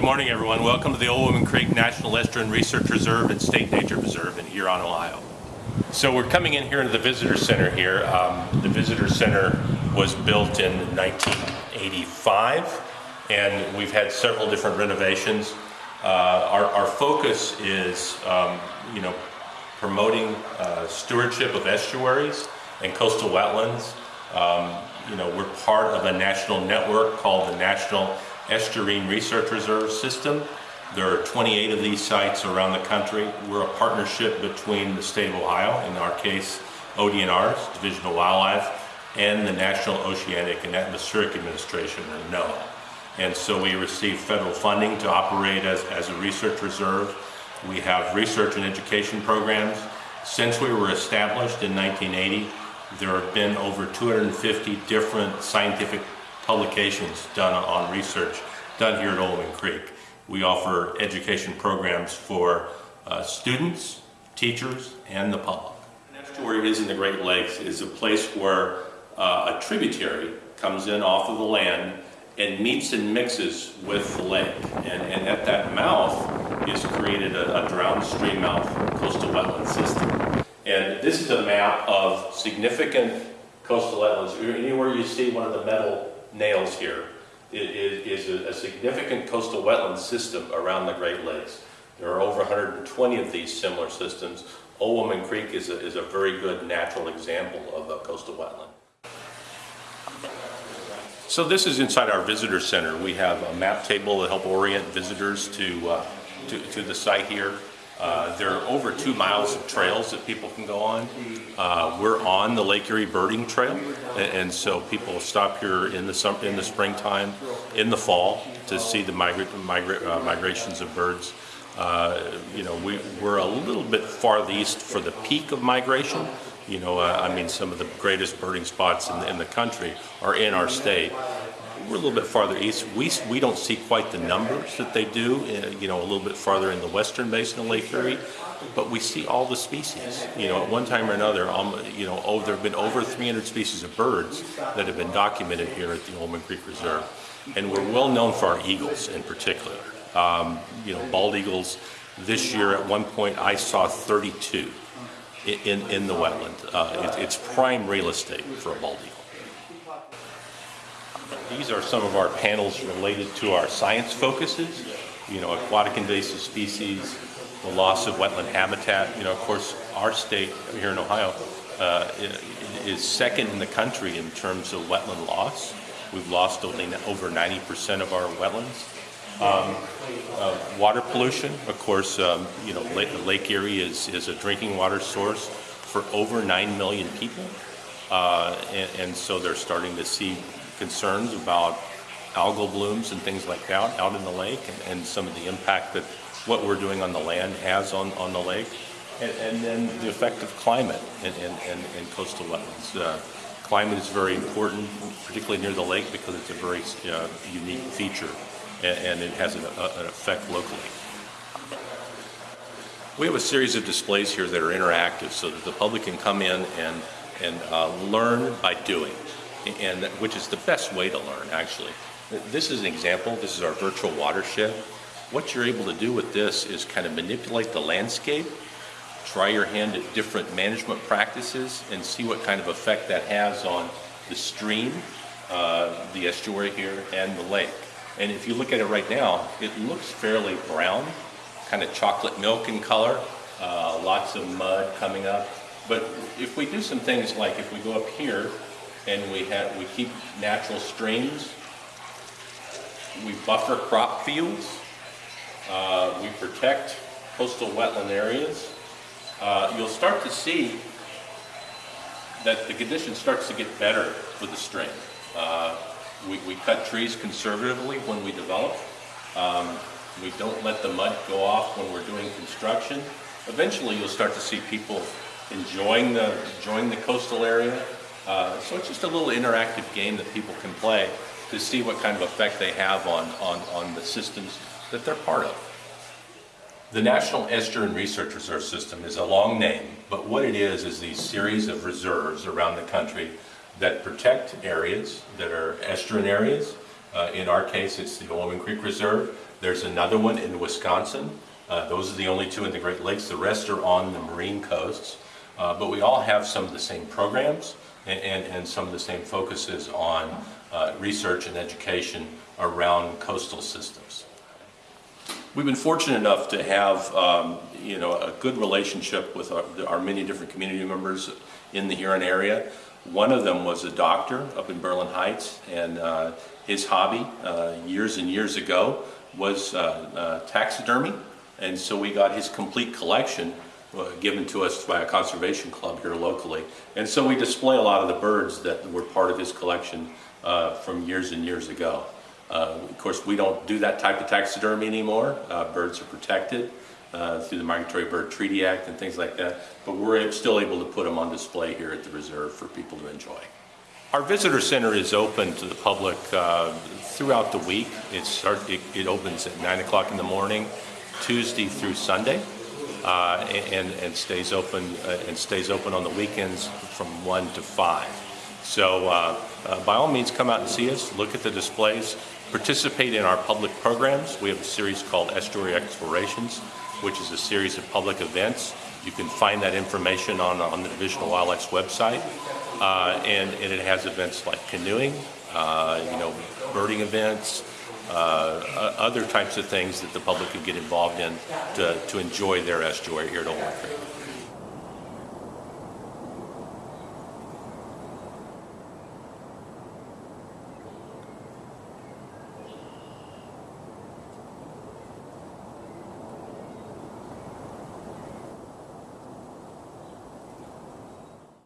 Good morning, everyone. Welcome to the Old Woman Creek National Estuarine Research Reserve and State Nature Reserve in Huron, Ohio. So we're coming in here to the Visitor Center here. Um, the Visitor Center was built in 1985, and we've had several different renovations. Uh, our, our, focus is, um, you know, promoting uh, stewardship of estuaries and coastal wetlands. Um, you know, we're part of a national network called the National Estuarine Research Reserve System. There are 28 of these sites around the country. We're a partnership between the state of Ohio, in our case, ODNR's, Division of Wildlife, and the National Oceanic and Atmospheric Administration, or NOAA. And so we receive federal funding to operate as, as a research reserve. We have research and education programs. Since we were established in 1980, there have been over 250 different scientific publications done on research done here at Woman Creek. We offer education programs for uh, students, teachers, and the public. An estuary is in the Great Lakes is a place where uh, a tributary comes in off of the land and meets and mixes with the lake. And, and at that mouth is created a, a drowned stream mouth coastal wetland system. And this is a map of significant coastal wetlands. Anywhere you see one of the metal nails here is, is a, a significant coastal wetland system around the Great Lakes. There are over 120 of these similar systems. Old Woman Creek is a, is a very good natural example of a coastal wetland. So this is inside our visitor center. We have a map table to help orient visitors to, uh, to, to, the site here. Uh, there are over two miles of trails that people can go on. Uh, we're on the Lake Erie Birding Trail, and, and so people stop here in the in the springtime, in the fall, to see the migra migra uh, migrations of birds. Uh, you know, we, we're a little bit fartheast for the peak of migration, you know, uh, I mean, some of the greatest birding spots in the, in the country are in our state. We're a little bit farther east. We, we don't see quite the numbers that they do, uh, you know, a little bit farther in the western basin of Lake Erie, but we see all the species. You know, at one time or another, um, you know, oh, there have been over 300 species of birds that have been documented here at the Old Woman Creek Reserve. And we're well known for our eagles in particular. Um, you know, bald eagles, this year at one point I saw 32 in, in the wetland. Uh, it, it's prime real estate for a bald eagle. These are some of our panels related to our science focuses, you know, aquatic invasive species, the loss of wetland habitat. You know, of course, our state here in Ohio uh, is second in the country in terms of wetland loss. We've lost over 90% of our wetlands. Um, uh, water pollution, of course, um, you know, Lake, Lake, Erie is, is a drinking water source for over 9 million people. Uh, and, and, so they're starting to see concerns about algal blooms and things like that out in the lake and, and some of the impact that what we're doing on the land has on, on the lake. And, and then the effect of climate in, in, in coastal wetlands. Uh, climate is very important, particularly near the lake because it's a very uh, unique feature and, it has an, an effect locally. We have a series of displays here that are interactive so that the public can come in and, and uh, learn by doing, and which is the best way to learn actually. This is an example, this is our virtual watershed. What you're able to do with this is kind of manipulate the landscape, try your hand at different management practices and see what kind of effect that has on the stream, uh, the estuary here, and the lake. And if you look at it right now, it looks fairly brown, kind of chocolate milk in color, uh, lots of mud coming up. But if we do some things like if we go up here and we have we keep natural streams, we buffer crop fields, uh, we protect coastal wetland areas, uh, you'll start to see that the condition starts to get better for the stream. Uh, we, we cut trees conservatively when we develop. Um, we don't let the mud go off when we're doing construction. Eventually you'll start to see people enjoying the, enjoying the coastal area. Uh, so it's just a little interactive game that people can play to see what kind of effect they have on, on, on the systems that they're part of. The National Estuarine Research Reserve System is a long name, but what it is is these series of reserves around the country that protect areas that are estuarine areas Uh, In our case, it's the Owen Creek Reserve. There's another one in Wisconsin. Uh, Those are the only two in the Great Lakes. The rest are on the marine coasts. Uh, But we all have some of the same programs and, and and some of the same focuses on uh, research and education around coastal systems. We've been fortunate enough to have, um, you know, a good relationship with our, our many different community members in the Huron area. One of them was a doctor up in Berlin Heights, and uh, his hobby, uh, years and years ago, was uh, uh, taxidermy. And so we got his complete collection given to us by a conservation club here locally. And so we display a lot of the birds that were part of his collection uh, from years and years ago. Uh, Of course, we don't do that type of taxidermy anymore. Uh, Birds are protected uh, through the Migratory Bird Treaty Act and things like that, but we're still able to put them on display here at the reserve for people to enjoy. Our visitor center is open to the public uh, throughout the week. It start, it, it opens at nine o'clock in the morning, Tuesday through Sunday, uh, and, and stays open, uh, and stays open on the weekends from one to five. So uh, uh, by all means, come out and see us, look at the displays, participate in our public programs. We have a series called Estuary Explorations, which is a series of public events. You can find that information on, on the Division of Wildlife's website. Uh, and, and it has events like canoeing, uh, you know, birding events, uh, other types of things that the public can get involved in to, to enjoy their estuary here at Old Creek.